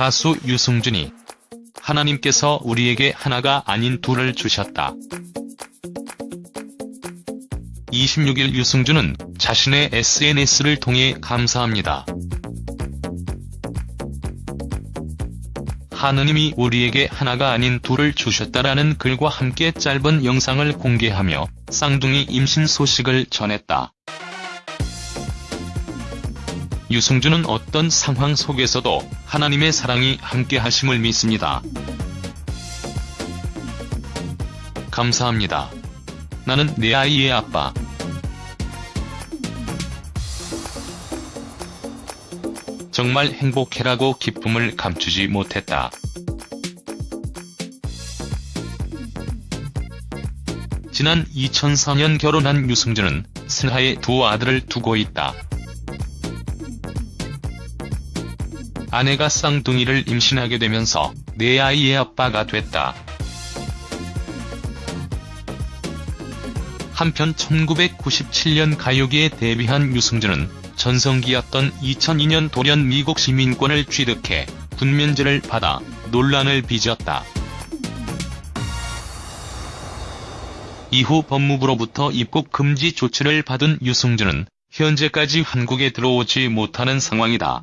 가수 유승준이 하나님께서 우리에게 하나가 아닌 둘을 주셨다. 26일 유승준은 자신의 SNS를 통해 감사합니다. 하느님이 우리에게 하나가 아닌 둘을 주셨다라는 글과 함께 짧은 영상을 공개하며 쌍둥이 임신 소식을 전했다. 유승준은 어떤 상황 속에서도 하나님의 사랑이 함께 하심을 믿습니다. 감사합니다. 나는 내 아이의 아빠. 정말 행복해라고 기쁨을 감추지 못했다. 지난 2004년 결혼한 유승준은 슬하에 두 아들을 두고 있다. 아내가 쌍둥이를 임신하게 되면서 내 아이의 아빠가 됐다. 한편 1997년 가요계에 데뷔한 유승준은 전성기였던 2002년 돌연 미국 시민권을 취득해 군면제를 받아 논란을 빚었다. 이후 법무부로부터 입국 금지 조치를 받은 유승준은 현재까지 한국에 들어오지 못하는 상황이다.